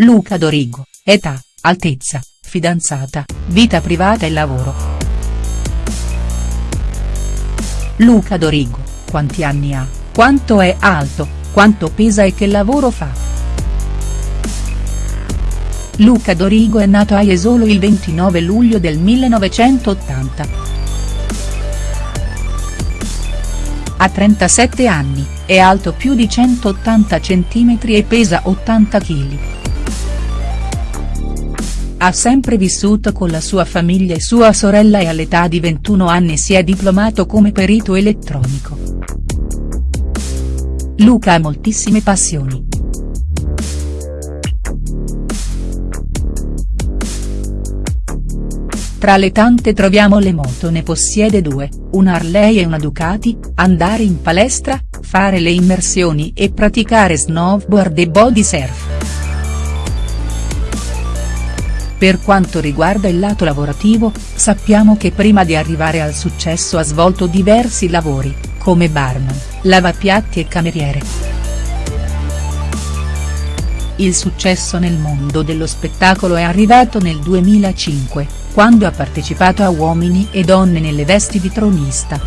Luca Dorigo, età, altezza, fidanzata, vita privata e lavoro. Luca Dorigo, quanti anni ha, quanto è alto, quanto pesa e che lavoro fa. Luca Dorigo è nato a Jesolo il 29 luglio del 1980. Ha 37 anni, è alto più di 180 cm e pesa 80 kg. Ha sempre vissuto con la sua famiglia e sua sorella e all'età di 21 anni si è diplomato come perito elettronico. Luca ha moltissime passioni. Tra le tante troviamo le moto ne possiede due, una Harley e una Ducati, andare in palestra, fare le immersioni e praticare snowboard e body surf. Per quanto riguarda il lato lavorativo, sappiamo che prima di arrivare al successo ha svolto diversi lavori, come barman, lavapiatti e cameriere. Il successo nel mondo dello spettacolo è arrivato nel 2005, quando ha partecipato a Uomini e Donne nelle vesti di tronista.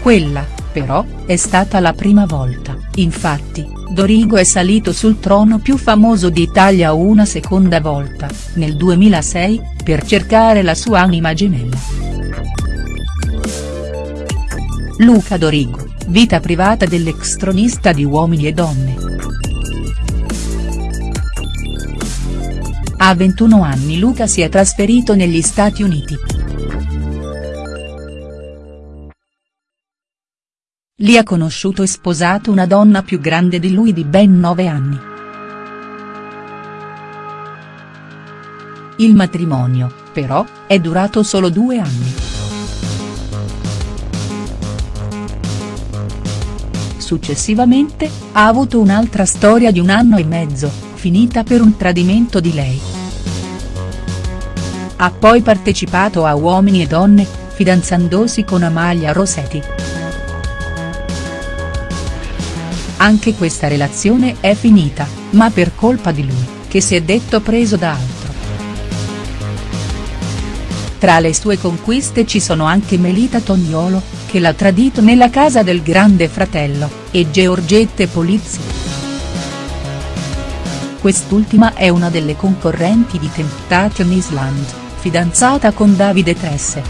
Quella, però, è stata la prima volta, infatti, Dorigo è salito sul trono più famoso d'Italia una seconda volta, nel 2006, per cercare la sua anima gemella. Luca Dorigo, vita privata dell'ex tronista di Uomini e Donne. A 21 anni Luca si è trasferito negli Stati Uniti. Lì ha conosciuto e sposato una donna più grande di lui di ben 9 anni. Il matrimonio, però, è durato solo due anni. Successivamente, ha avuto un'altra storia di un anno e mezzo, finita per un tradimento di lei. Ha poi partecipato a Uomini e Donne, fidanzandosi con Amalia Rossetti. Anche questa relazione è finita, ma per colpa di lui, che si è detto preso da altro. Tra le sue conquiste ci sono anche Melita Tognolo, che l'ha tradito nella casa del grande fratello, e Georgette Polizzi. Quest'ultima è una delle concorrenti di Temptation Island, fidanzata con Davide Tresse.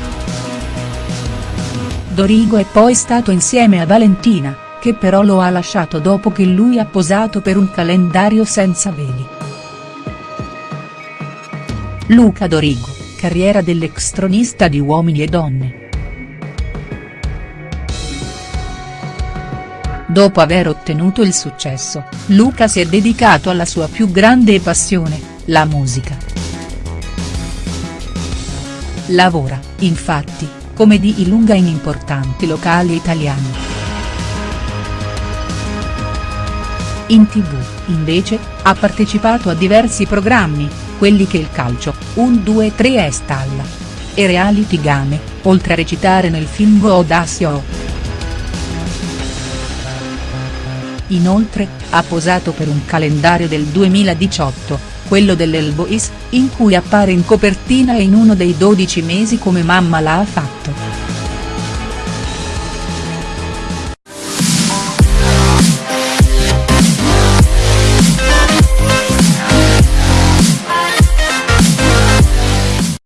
Dorigo è poi stato insieme a Valentina, che però lo ha lasciato dopo che lui ha posato per un calendario senza veli. Luca Dorigo, carriera dell'ex tronista di Uomini e Donne. Dopo aver ottenuto il successo, Luca si è dedicato alla sua più grande passione, la musica. Lavora, infatti, come di Ilunga in importanti locali italiani. In tv, invece, ha partecipato a diversi programmi, quelli che il calcio, 1 2 3 è stalla. E reality game, oltre a recitare nel film Audacio. Inoltre, ha posato per un calendario del 2018, quello dell'El Boys, in cui appare in copertina e in uno dei 12 mesi come mamma l'ha fatto.